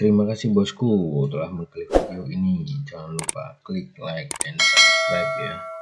Terima kasih bosku telah mengklik video ini. Jangan lupa klik like and subscribe ya.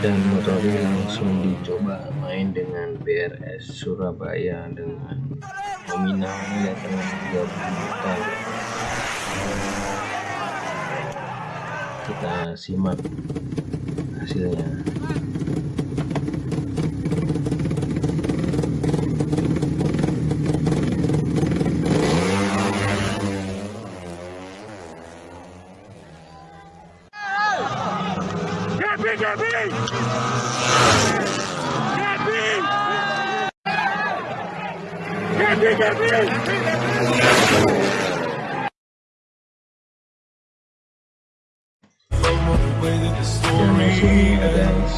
Dan motor ini langsung dicoba main dengan BRS Surabaya dengan nominalnya dengan 30 juta. Kita simak hasilnya me, get me! Get be. Get me, get me! The way that the story ends.